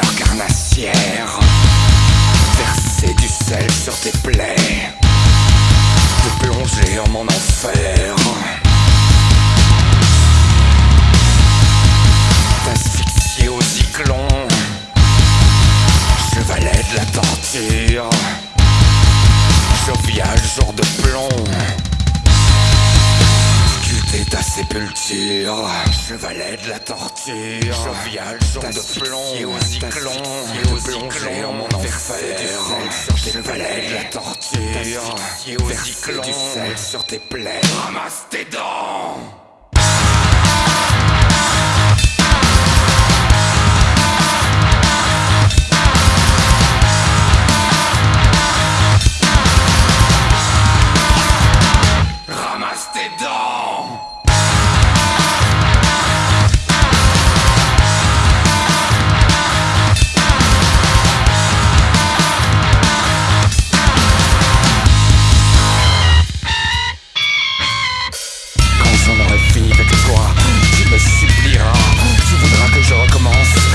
carnassière, verser du sel sur tes plaies, te plonger en mon enfer. T'asphyxier au cyclone, chevalet de la torture, jovial jour de plomb torture, chevalet de la torture, jovial, jour de plomb, aux cyclons, et aux cyclons, en mon enfer, chevalet de la torture, verser du sel sur tes plaies, ramasse tes dents. suppliera. Tu voudras que je recommence